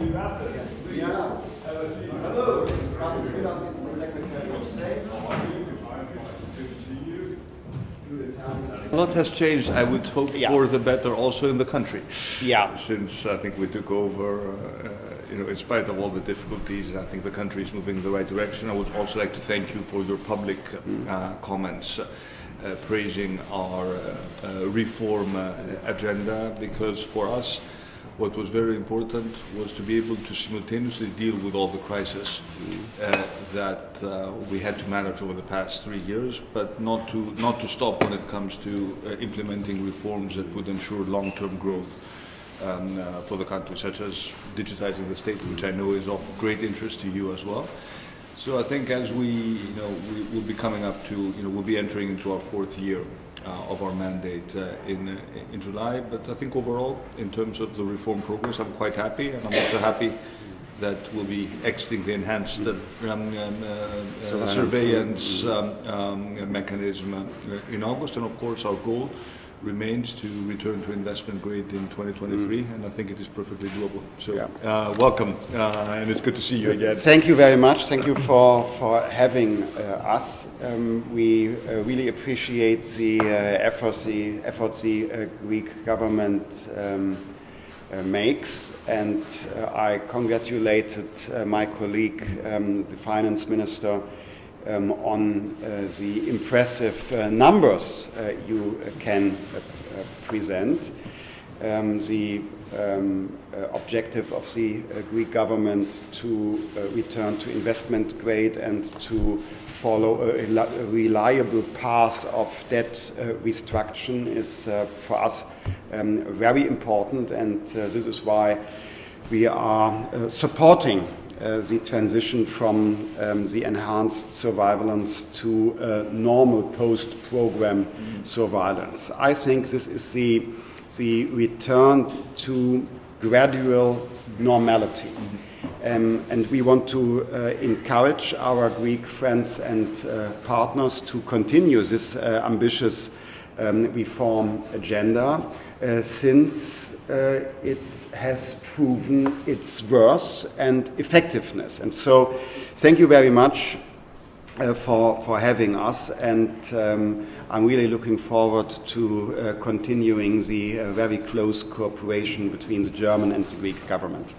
Yeah. Hello. Mr. Milan is the Secretary of State. A lot has changed, I would hope, Yeah. for the better also in the country. Yeah. Since I think we took over, uh, you know, in spite of all the difficulties, I think the country is moving in the right direction. I would also like to thank you for your public uh, comments uh, praising our uh, uh, reform uh, agenda because for us, what was very important was to be able to simultaneously deal with all the crises uh, that uh, we had to manage over the past three years, but not to not to stop when it comes to uh, implementing reforms that would ensure long-term growth um, uh, for the country, such as digitizing the state, which I know is of great interest to you as well. So I think as we, you know, we will be coming up to, you know, we'll be entering into our fourth year of our mandate uh, in uh, in July. But I think overall, in terms of the reform progress, I'm quite happy, and I'm also happy that we'll be exiting the enhanced uh, um, um, uh, uh, surveillance um, um, mechanism uh, in August, and of course our goal remains to return to investment grade in 2023, and I think it is perfectly doable. So, Yeah. uh, welcome, uh, and it's good to see you again. Thank you very much. Thank you for, for having uh, us. Um, we uh, really appreciate the uh, efforts the, efforts the uh, Greek government um, uh, makes, and uh, I congratulated uh, my colleague, um, the finance minister, um, on uh, the impressive uh, numbers uh, you can present. Um, the um, uh, objective of the uh, Greek government to uh, return to investment grade and to follow a, a reliable path of debt restructuring is for us um, very important, and this is why we are supporting uh, the transition from um, the enhanced surveillance to uh, normal post-program surveillance. I think this is the, the return to gradual normality. Um, and we want to uh, encourage our Greek friends and uh, partners to continue this uh, ambitious um, reform agenda uh, since uh, it has proven its worth and effectiveness. And so, thank you very much uh, for, for having us, and um, I'm really looking forward to uh, continuing the uh, very close cooperation between the German and the Greek government.